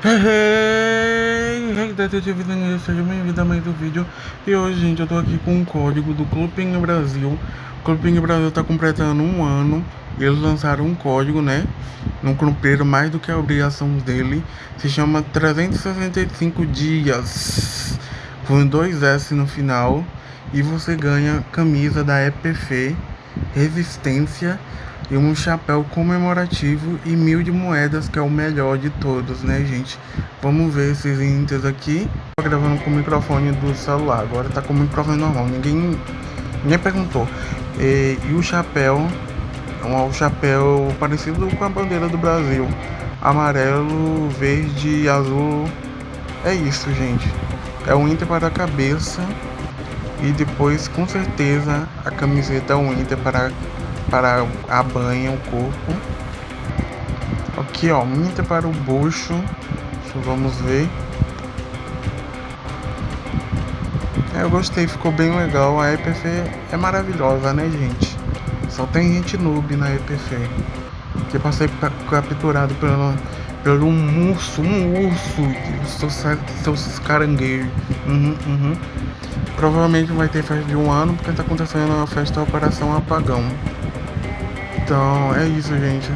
Hey, hey, detetive Danilo, seja bem-vindo a mais um vídeo. E hoje, gente, eu tô aqui com um código do Clubinho Brasil. O Clubinho Brasil tá completando um ano. Eles lançaram um código, né? Não cumpriram mais do que a obrigação dele. Se chama 365 dias Com dois S no final. E você ganha camisa da EPF Resistência e um chapéu comemorativo e mil de moedas, que é o melhor de todos, né, gente? Vamos ver esses índices aqui. Tô gravando com o microfone do celular, agora tá com o microfone normal, ninguém, ninguém perguntou. E, e o chapéu, um, chapéu parecido com a bandeira do Brasil. Amarelo, verde, azul. É isso, gente. É um Inter para a cabeça. E depois, com certeza, a camiseta é um Inter para para a banha o corpo. Aqui ó, minta para o bucho. Vamos ver. É, eu gostei, ficou bem legal. A EPF é maravilhosa, né, gente? Só tem gente noob na EPF. Que passei capturado pelo, pelo um urso, um urso, seus, seus caranguejos. Uhum, uhum. Provavelmente vai ter festa de um ano, porque tá acontecendo a festa da Operação Apagão. Então é isso, gente.